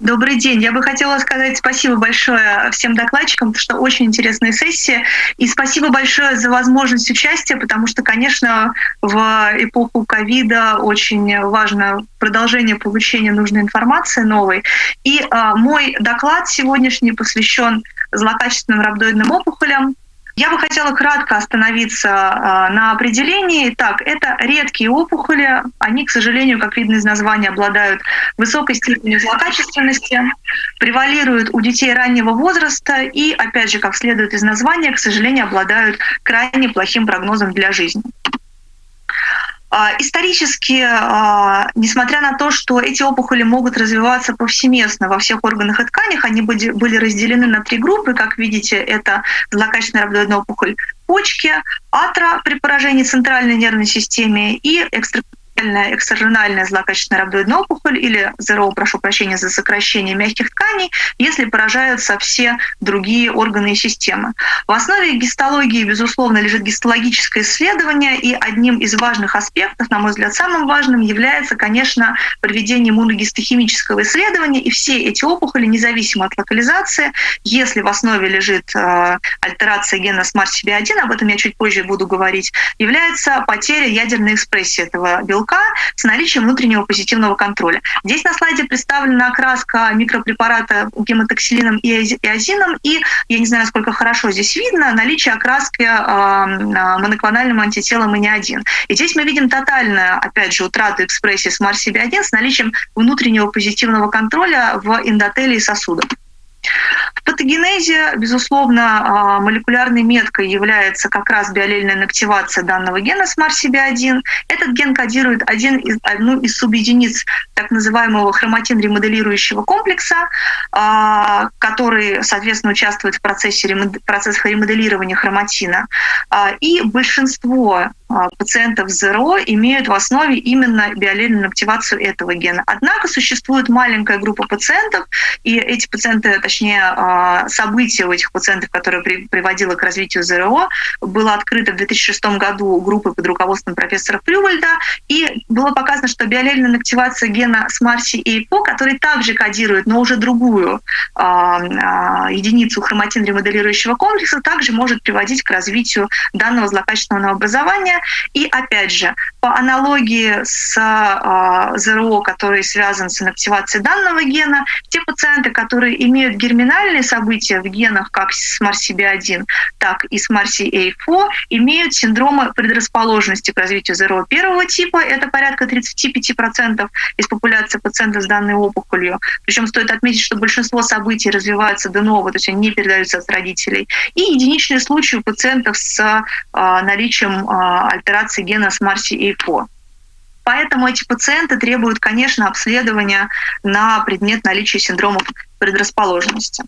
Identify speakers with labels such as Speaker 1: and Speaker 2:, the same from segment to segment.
Speaker 1: Добрый день. Я бы хотела сказать спасибо большое всем докладчикам, потому что очень интересная сессия. И спасибо большое за возможность участия, потому что, конечно, в эпоху ковида очень важно продолжение получения нужной информации новой. И а, мой доклад сегодняшний посвящен злокачественным рhabdoидным опухолям, я бы хотела кратко остановиться а, на определении. Так, это редкие опухоли. Они, к сожалению, как видно из названия, обладают высокой степенью злокачественности, превалируют у детей раннего возраста и, опять же, как следует из названия, к сожалению, обладают крайне плохим прогнозом для жизни. А, исторически, а, несмотря на то, что эти опухоли могут развиваться повсеместно во всех органах и тканях, они были разделены на три группы. Как видите, это злокачественная рhabdoидная опухоль почки, атра при поражении центральной нервной системы и экстра экстраренальная злокачественная рhabdoидная опухоль или ЗРО, прошу прощения за сокращение мягких тканей, если поражаются все другие органы и системы. В основе гистологии, безусловно, лежит гистологическое исследование, и одним из важных аспектов, на мой взгляд, самым важным является, конечно, проведение иммуногистохимического исследования, и все эти опухоли, независимо от локализации, если в основе лежит э, альтерация гена SMART-CB1, об этом я чуть позже буду говорить, является потеря ядерной экспрессии этого белка, белка с наличием внутреннего позитивного контроля. Здесь на слайде представлена окраска микропрепарата гемотоксилином и азином, и я не знаю, насколько хорошо здесь видно, наличие окраски моноклональным антителом и не один. И здесь мы видим тотальную, опять же, утрату экспрессии с MARS-CB1 с наличием внутреннего позитивного контроля в эндотелии сосудов. В патогенезе, безусловно, а, молекулярной меткой является как раз биолельная инактивация данного гена SMARCB1. Этот ген кодирует один из, одну из субъединиц так называемого хроматин-ремоделирующего комплекса, а, который, соответственно, участвует в процессе, процессе ремоделирования хроматина. А, и большинство пациентов с ЗРО имеют в основе именно биолельную активацию этого гена. Однако существует маленькая группа пациентов, и эти пациенты, точнее, а, событие у этих пациентов, которое приводило к развитию ЗРО, было открыто в 2006 году группой под руководством профессора Фрювальда, и было показано, что биолельная активация гена SMARCI и EPO, который также кодирует, но уже другую а, а, единицу хроматин-ремоделирующего комплекса, также может приводить к развитию данного злокачественного образования. И опять же, по аналогии с ЗРО, который связан с инактивацией данного гена, те пациенты, которые имеют герминальные события в генах, как с MARCB1, так и с MARCA4, имеют синдромы предрасположенности к развитию ЗРО первого типа, это порядка 35% из популяции пациентов с данной опухолью. Причем стоит отметить, что большинство событий развиваются до нового, то есть они не передаются от родителей. И единичные случаи у пациентов с а, наличием а, альтерации гена SMARCA4. Поэтому эти пациенты требуют, конечно, обследования на предмет наличия синдромов предрасположенности.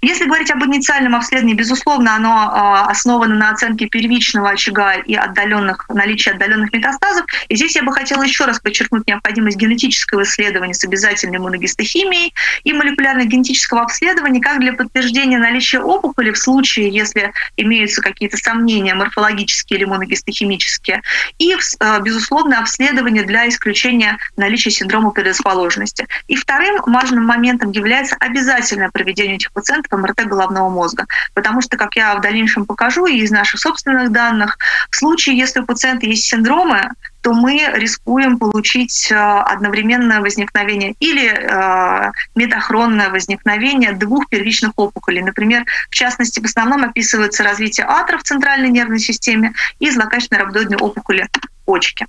Speaker 1: Если говорить об инициальном обследовании, безусловно, оно а, основано на оценке первичного очага и отдаленных, наличия отдаленных метастазов. И здесь я бы хотела еще раз подчеркнуть необходимость генетического исследования с обязательной иммуногистохимией и молекулярно-генетического обследования как для подтверждения наличия опухоли в случае, если имеются какие-то сомнения морфологические или иммуногистохимические, и, а, безусловно, обследование для исключения наличия синдрома предрасположенности. И вторым важным моментом является обязательное проведение этих пациентов МРТ головного мозга. Потому что, как я в дальнейшем покажу и из наших собственных данных, в случае, если у пациента есть синдромы, то мы рискуем получить э, одновременное возникновение или э, метахронное возникновение двух первичных опухолей. Например, в частности, в основном описывается развитие атра в центральной нервной системе и злокачественной рhabdoидной опухоли почки.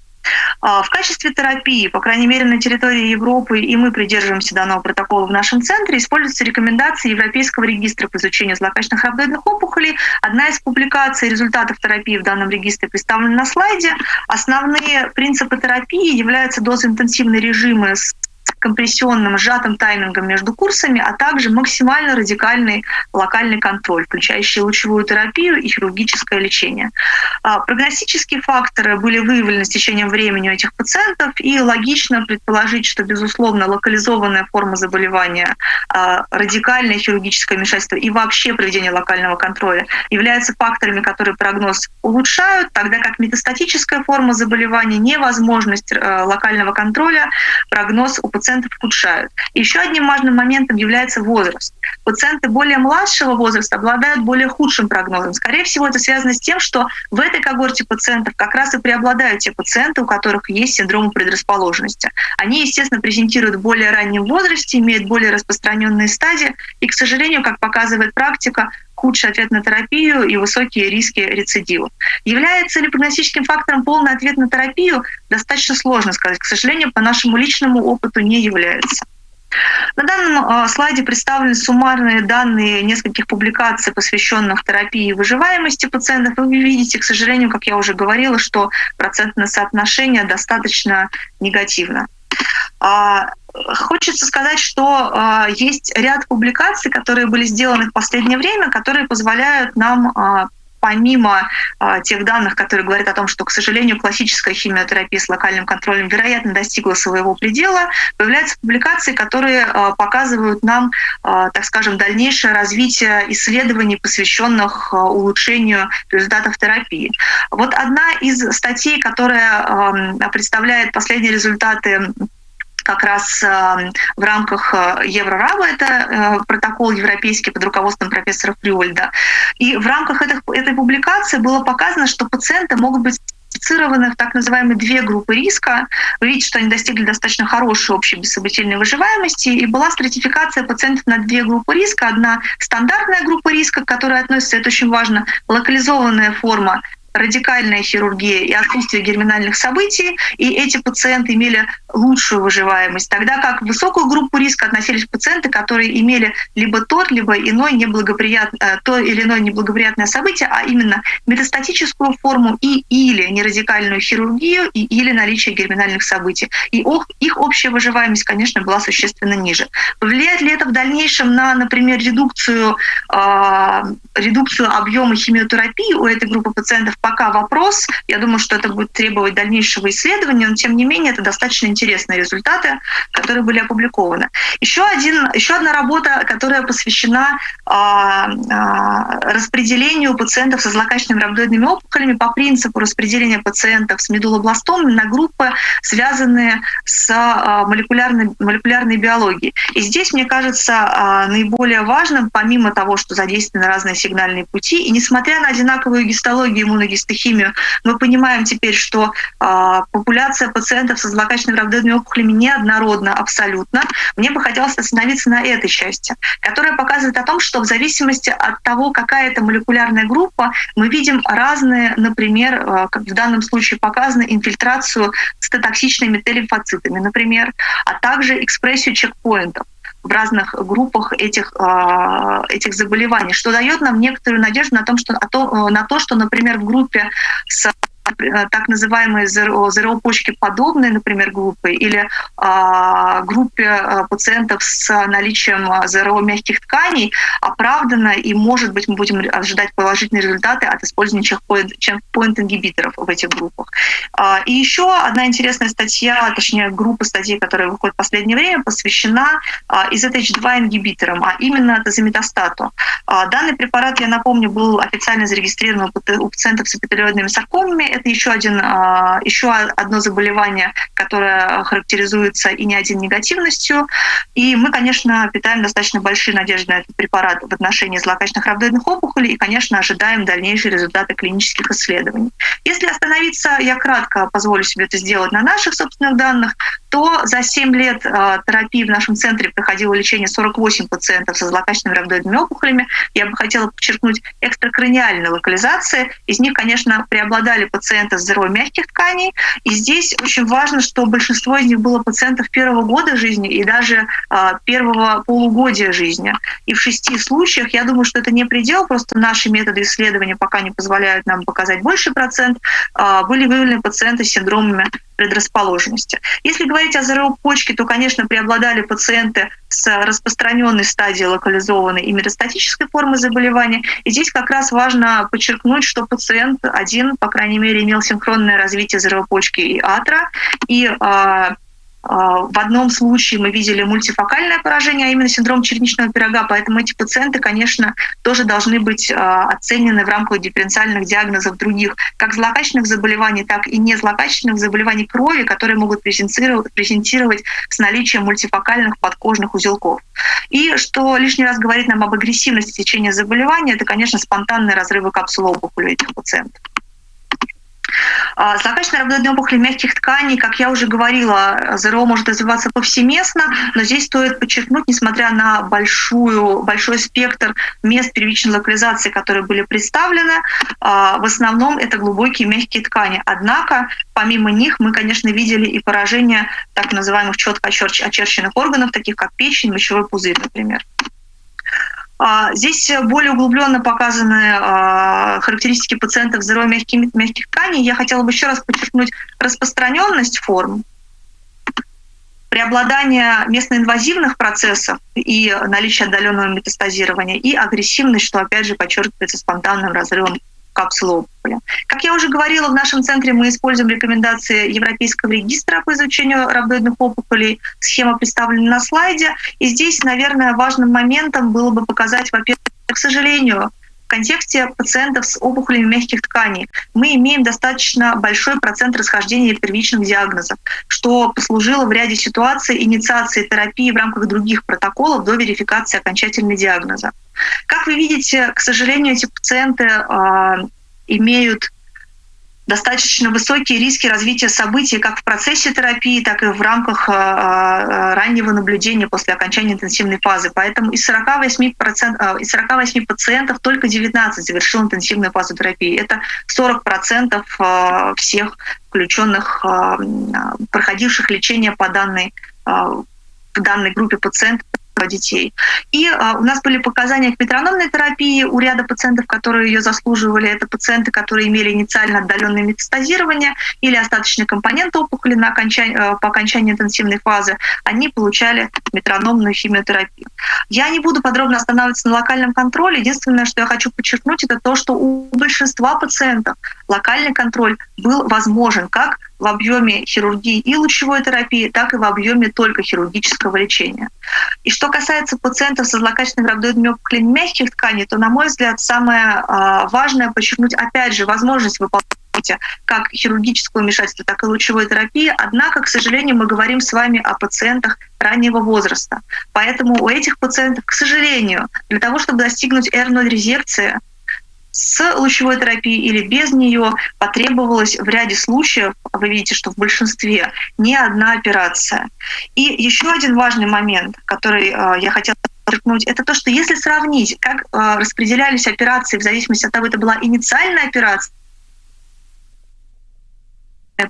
Speaker 1: А, в качестве терапии, по крайней мере, на территории Европы, и мы придерживаемся данного протокола в нашем центре, используются рекомендации Европейского регистра по изучению злокачественных рhabdoидных опухолей. Одна из публикаций результатов терапии в данном регистре представлена на слайде. Основные принципы терапии являются дозоинтенсивные режимы с компрессионным сжатым таймингом между курсами, а также максимально радикальный локальный контроль, включающий лучевую терапию и хирургическое лечение. А, прогностические факторы были выявлены с течением времени у этих пациентов, и логично предположить, что, безусловно, локализованная форма заболевания, а, радикальное хирургическое вмешательство и вообще проведение локального контроля являются факторами, которые прогноз улучшают, тогда как метастатическая форма заболевания, невозможность э, локального контроля прогноз пациентов ухудшают. Еще одним важным моментом является возраст. Пациенты более младшего возраста обладают более худшим прогнозом. Скорее всего, это связано с тем, что в этой когорте пациентов как раз и преобладают те пациенты, у которых есть синдром предрасположенности. Они, естественно, презентируют в более раннем возрасте, имеют более распространенные стадии, и, к сожалению, как показывает практика, худший ответ на терапию и высокие риски рецидива. Является ли прогностическим фактором полный ответ на терапию? Достаточно сложно сказать. К сожалению, по нашему личному опыту не является. На данном а, слайде представлены суммарные данные нескольких публикаций, посвященных терапии и выживаемости пациентов. Вы видите, к сожалению, как я уже говорила, что процентное соотношение достаточно негативно. Хочется сказать, что а, есть ряд публикаций, которые были сделаны в последнее время, которые позволяют нам помимо э, тех данных, которые говорят о том, что, к сожалению, классическая химиотерапия с локальным контролем, вероятно, достигла своего предела, появляются публикации, которые э, показывают нам, э, так скажем, дальнейшее развитие исследований, посвященных э, улучшению результатов терапии. Вот одна из статей, которая э, представляет последние результаты как раз э, в рамках э, Еврораба, это э, протокол европейский под руководством профессора Фрюольда. И в рамках этой, этой публикации было показано, что пациенты могут быть классифицированы в так называемые две группы риска. Вы видите, что они достигли достаточно хорошей общей бессобытельной выживаемости, и была стратификация пациентов на две группы риска. Одна стандартная группа риска, к которой относится, это очень важно, локализованная форма радикальная хирургия и отсутствие герминальных событий, и эти пациенты имели лучшую выживаемость, тогда как в высокую группу риска относились пациенты, которые имели либо тот, либо иной неблагоприятное, э, то или иное неблагоприятное событие, а именно метастатическую форму и или нерадикальную хирургию, и или наличие герминальных событий. И их общая выживаемость, конечно, была существенно ниже. Повлияет ли это в дальнейшем на, например, редукцию, э, редукцию объема химиотерапии у этой группы пациентов? Пока вопрос. Я думаю, что это будет требовать дальнейшего исследования, но тем не менее это достаточно интересные результаты, которые были опубликованы. Еще, один, еще одна работа, которая посвящена а, а, распределению пациентов со злокачественными рамдоидными опухолями по принципу распределения пациентов с медулобластомами на группы, связанные с а, молекулярной, молекулярной биологией. И здесь, мне кажется, а, наиболее важным, помимо того, что задействованы разные сигнальные пути, и несмотря на одинаковую гистологию иммуногистологию, гистохимию, мы понимаем теперь, что э, популяция пациентов со злокачественными равнодойными опухолями неоднородна абсолютно. Мне бы хотелось остановиться на этой части, которая показывает о том, что в зависимости от того, какая это молекулярная группа, мы видим разные, например, э, как в данном случае показано, инфильтрацию цитотоксичными Т-лимфоцитами, например, а также экспрессию чекпоинтов в разных группах этих, а, этих заболеваний, что дает нам некоторую надежду на, том, что, на то, что, например, в группе с Э, так называемые ЗРО-почки подобные, например, группы, или а, группе э, пациентов с наличием э, ЗРО мягких тканей оправдано, и, может быть, мы будем ожидать положительные результаты от использования чекпоинт-ингибиторов в этих группах. А, и еще одна интересная статья, точнее, группа статей, которая выходит в последнее время, посвящена IZH2-ингибиторам, а именно тазометастату. Данный препарат, я напомню, был официально зарегистрирован у пациентов с эпителиоидными саркомами, это еще, один, а, еще одно заболевание, которое характеризуется и не один негативностью. И мы, конечно, питаем достаточно большие надежды на этот препарат в отношении злокачественных равноидных опухолей и, конечно, ожидаем дальнейшие результаты клинических исследований. Если остановиться, я кратко позволю себе это сделать на наших собственных данных, то за 7 лет а, терапии в нашем центре проходило лечение 48 пациентов со злокачественными равноидными опухолями. Я бы хотела подчеркнуть экстракраниальной локализации. Из них, конечно, преобладали пациенты с здоровьем мягких тканей. И здесь очень важно, что большинство из них было пациентов первого года жизни и даже а, первого полугодия жизни. И в шести случаях, я думаю, что это не предел, просто наши методы исследования пока не позволяют нам показать больший процент, а, были выявлены пациенты с синдромами предрасположенности. Если говорить о ЗРО почки, то, конечно, преобладали пациенты с распространенной стадией локализованной и метастатической формы заболевания. И здесь как раз важно подчеркнуть, что пациент один, по крайней мере, имел синхронное развитие ЗРО почки и атра, и а, в одном случае мы видели мультифокальное поражение, а именно синдром черничного пирога, поэтому эти пациенты, конечно, тоже должны быть оценены в рамках дифференциальных диагнозов других, как злокачественных заболеваний, так и незлокачественных заболеваний крови, которые могут презентировать, презентировать с наличием мультифокальных подкожных узелков. И что лишний раз говорит нам об агрессивности течения заболевания, это, конечно, спонтанные разрывы капсулы опухоли этих пациентов. Злокачественная рhabdoидная опухоль мягких тканей, как я уже говорила, ЗРО может развиваться повсеместно, но здесь стоит подчеркнуть, несмотря на большую, большой спектр мест первичной локализации, которые были представлены, а, в основном это глубокие мягкие ткани. Однако, помимо них, мы, конечно, видели и поражение так называемых четко очерченных органов, таких как печень, мочевой пузырь, например. А, здесь более углубленно показаны а, характеристики пациентов с здоровьем мягких, мягких тканей. Я хотела бы еще раз подчеркнуть распространенность форм, преобладание местноинвазивных процессов и наличие отдаленного метастазирования, и агрессивность, что опять же подчеркивается спонтанным разрывом капсулы. Как я уже говорила, в нашем центре мы используем рекомендации Европейского регистра по изучению рhabdoидных опухолей. Схема представлена на слайде. И здесь, наверное, важным моментом было бы показать, во-первых, к сожалению, в контексте пациентов с опухолями мягких тканей мы имеем достаточно большой процент расхождения первичных диагнозов, что послужило в ряде ситуаций инициации терапии в рамках других протоколов до верификации окончательного диагноза. Как вы видите, к сожалению, эти пациенты э, имеют достаточно высокие риски развития событий как в процессе терапии, так и в рамках э, раннего наблюдения после окончания интенсивной фазы. Поэтому из 48, э, из 48 пациентов только 19 завершил интенсивную фазу терапии. Это 40 процентов э, всех включенных, проходивших лечение по данной, в данной группе пациентов детей. И а, у нас были показания к метрономной терапии у ряда пациентов, которые ее заслуживали. Это пациенты, которые имели инициально отдаленное метастазирование или остаточный компонент опухоли на окончании, э, по окончании интенсивной фазы. Они получали метрономную химиотерапию. Я не буду подробно останавливаться на локальном контроле. Единственное, что я хочу подчеркнуть, это то, что у большинства пациентов локальный контроль был возможен как в объеме хирургии и лучевой терапии, так и в объеме только хирургического лечения. И что касается пациентов со злокачественным рhabdoидными опухолями мягких тканей, то, на мой взгляд, самое а, важное подчеркнуть, опять же, возможность выполнять как хирургического вмешательства, так и лучевой терапии. Однако, к сожалению, мы говорим с вами о пациентах раннего возраста. Поэтому у этих пациентов, к сожалению, для того, чтобы достигнуть R0 резекции, с лучевой терапией или без нее потребовалось в ряде случаев, вы видите, что в большинстве, не одна операция. И еще один важный момент, который э, я хотела подчеркнуть, это то, что если сравнить, как э, распределялись операции в зависимости от того, это была инициальная операция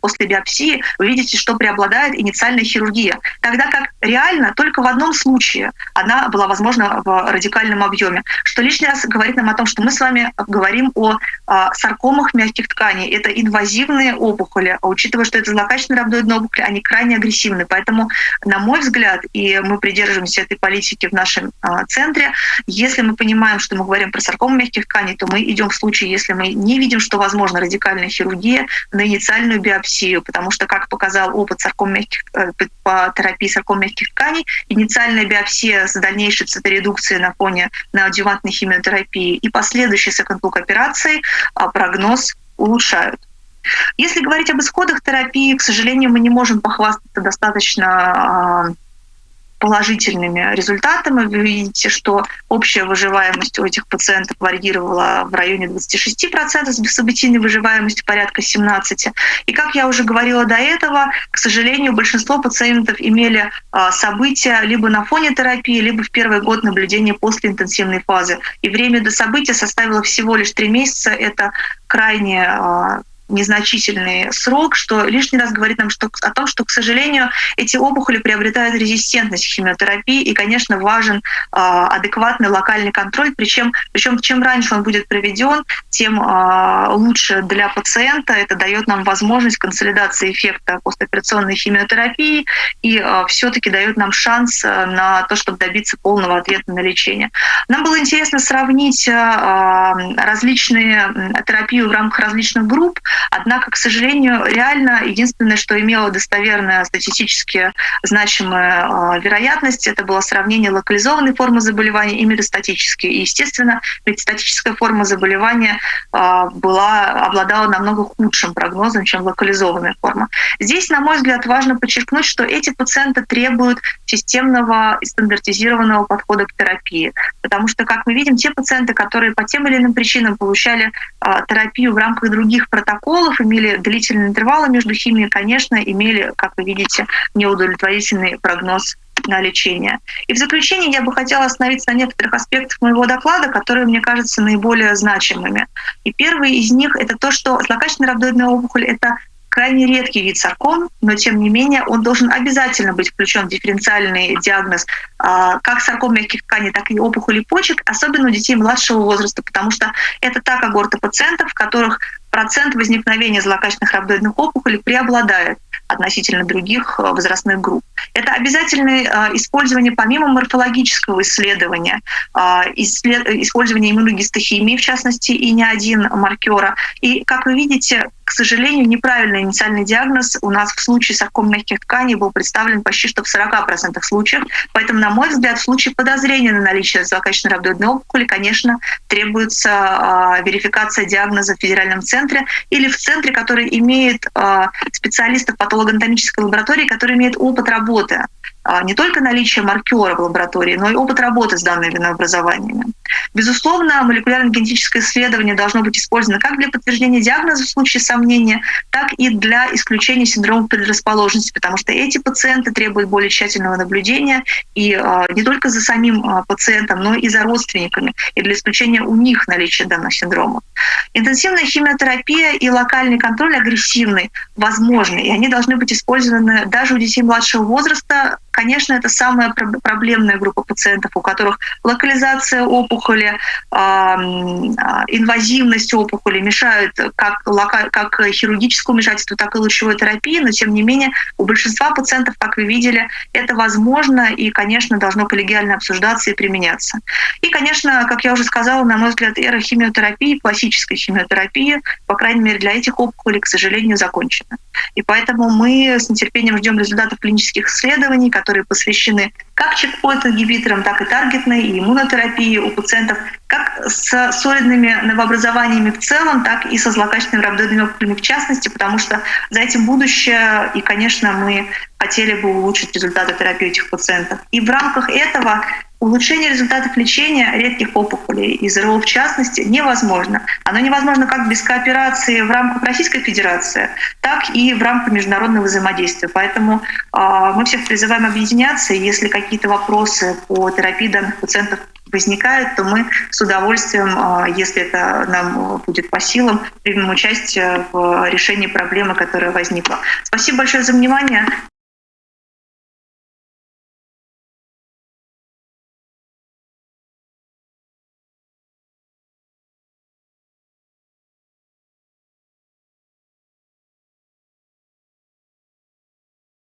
Speaker 1: после биопсии, вы видите, что преобладает инициальная хирургия. Тогда как реально только в одном случае она была возможна в радикальном объеме. Что лишний раз говорит нам о том, что мы с вами говорим о, о саркомах мягких тканей. Это инвазивные опухоли. А учитывая, что это злокачественные рhabdoидные опухоли, они крайне агрессивны. Поэтому, на мой взгляд, и мы придерживаемся этой политики в нашем а, центре, если мы понимаем, что мы говорим про саркому мягких тканей, то мы идем в случае, если мы не видим, что возможна радикальная хирургия на инициальную биопсию биопсию, потому что, как показал опыт сарком мягких, э, по терапии сарком мягких тканей, инициальная биопсия с дальнейшей циторедукцией на фоне неоадъювантной химиотерапии и последующей секонд-лук операции а, прогноз улучшают. Если говорить об исходах терапии, к сожалению, мы не можем похвастаться достаточно а, положительными результатами. Вы видите, что общая выживаемость у этих пациентов варьировала в районе 26%, с бессобытийной выживаемостью порядка 17%. И как я уже говорила до этого, к сожалению, большинство пациентов имели а, события либо на фоне терапии, либо в первый год наблюдения после интенсивной фазы. И время до события составило всего лишь три месяца. Это крайне а, незначительный срок, что лишний раз говорит нам что, о том, что, к сожалению, эти опухоли приобретают резистентность к химиотерапии, и, конечно, важен э, адекватный локальный контроль, причем, причем чем раньше он будет проведен, тем э, лучше для пациента. Это дает нам возможность консолидации эффекта постоперационной химиотерапии и э, все-таки дает нам шанс на то, чтобы добиться полного ответа на лечение. Нам было интересно сравнить э, различные терапии в рамках различных групп. Однако, к сожалению, реально единственное, что имело достоверная статистически значимая а, вероятность, это было сравнение локализованной формы заболевания и метастатической. И, естественно, метастатическая форма заболевания а, была, обладала намного худшим прогнозом, чем локализованная форма. Здесь, на мой взгляд, важно подчеркнуть, что эти пациенты требуют системного и стандартизированного подхода к терапии. Потому что, как мы видим, те пациенты, которые по тем или иным причинам получали э, терапию в рамках других протоколов, имели длительные интервалы между химией, конечно, имели, как вы видите, неудовлетворительный прогноз на лечение. И в заключение я бы хотела остановиться на некоторых аспектах моего доклада, которые мне кажутся наиболее значимыми. И первый из них — это то, что злокачественная рhabdoидная опухоль — это крайне редкий вид сарком, но тем не менее он должен обязательно быть включен в дифференциальный диагноз а, как сарком мягких тканей, так и опухоли почек, особенно у детей младшего возраста, потому что это та когорта пациентов, в которых процент возникновения злокачественных рhabdoидных опухолей преобладает относительно других э, возрастных групп. Это обязательное э, использование помимо морфологического исследования, э, использование иммуногистохимии, в частности, и не один маркера. И, как вы видите, к сожалению, неправильный инициальный диагноз у нас в случае сарком мягких тканей был представлен почти что в 40% случаев. Поэтому, на мой взгляд, в случае подозрения на наличие злокачественной рhabdoидной опухоли, конечно, требуется э, верификация диагноза в федеральном центре или в центре, который имеет э, специалистов патологоанатомической лаборатории, который имеет опыт работы не только наличие маркера в лаборатории, но и опыт работы с данными винообразованиями. Безусловно, молекулярно-генетическое исследование должно быть использовано как для подтверждения диагноза в случае сомнения, так и для исключения синдрома предрасположенности, потому что эти пациенты требуют более тщательного наблюдения и э, не только за самим э, пациентом, но и за родственниками, и для исключения у них наличия данных синдромов. Интенсивная химиотерапия и локальный контроль агрессивный возможны, и они должны быть использованы даже у детей младшего возраста, Конечно, это самая проблемная группа пациентов, у которых локализация опухоли, а, инвазивность опухоли мешают как, как хирургическому вмешательству, так и лучевой терапии, но тем не менее у большинства пациентов, как вы видели, это возможно и, конечно, должно коллегиально обсуждаться и применяться. И, конечно, как я уже сказала, на мой взгляд, эра химиотерапии, классической химиотерапии, по крайней мере для этих опухолей, к сожалению, закончена. И поэтому мы с нетерпением ждем результатов клинических исследований, которые посвящены как чекпоинт-ингибиторам, так и таргетной и иммунотерапии у пациентов, как с солидными новообразованиями в целом, так и со злокачественными рhabdoидными опухолями в частности, потому что за этим будущее, и, конечно, мы хотели бы улучшить результаты терапии этих пациентов. И в рамках этого улучшение результатов лечения редких опухолей и ЗРО в частности невозможно. Оно невозможно как без кооперации в рамках Российской Федерации, так и в рамках международного взаимодействия. Поэтому э, мы всех призываем объединяться, если какие-то вопросы по терапии данных пациентов возникают, то мы с удовольствием, а, если это нам будет по силам, примем участие в решении проблемы, которая возникла. Спасибо большое за внимание.